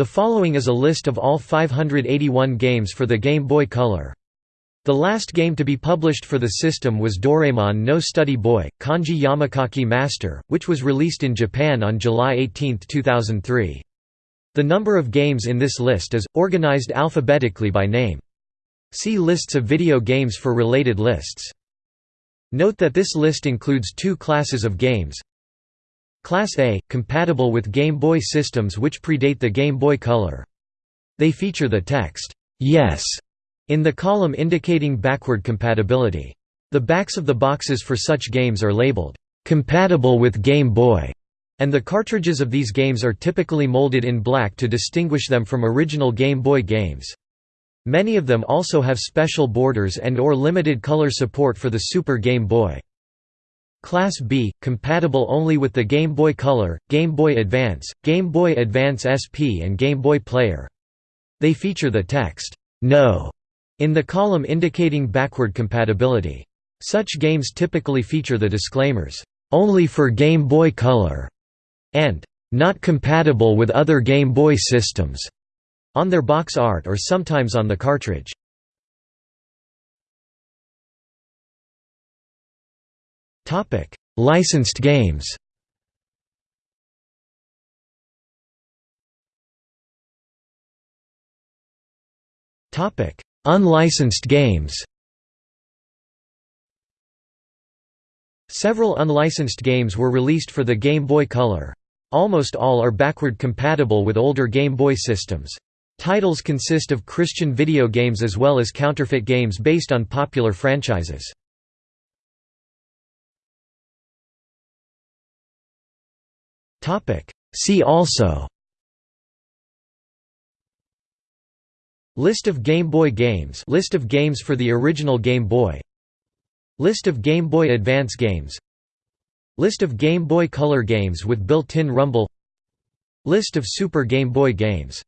The following is a list of all 581 games for the Game Boy Color. The last game to be published for the system was Doraemon No Study Boy, Kanji Yomikaki Master, which was released in Japan on July 18, 2003. The number of games in this list is, organized alphabetically by name. See lists of video games for related lists. Note that this list includes two classes of games. Class A – compatible with Game Boy systems which predate the Game Boy Color. They feature the text, "'Yes' in the column indicating backward compatibility. The backs of the boxes for such games are labeled, "'compatible with Game Boy' and the cartridges of these games are typically molded in black to distinguish them from original Game Boy games. Many of them also have special borders and or limited color support for the Super Game Boy. Class B, compatible only with the Game Boy Color, Game Boy Advance, Game Boy Advance SP and Game Boy Player. They feature the text, "'No' in the column indicating backward compatibility. Such games typically feature the disclaimers, "'Only for Game Boy Color' and "'Not compatible with other Game Boy systems' on their box art or sometimes on the cartridge. Licensed games Unlicensed games Several unlicensed games were released for the Game Boy Color. Almost all are backward compatible with older Game Boy systems. Titles consist of Christian video games as well as counterfeit games based on popular franchises. See also. List of Game Boy games. List of games for the original Game Boy. List of Game Boy Advance games. List of Game Boy Color games with built-in rumble. List of Super Game Boy games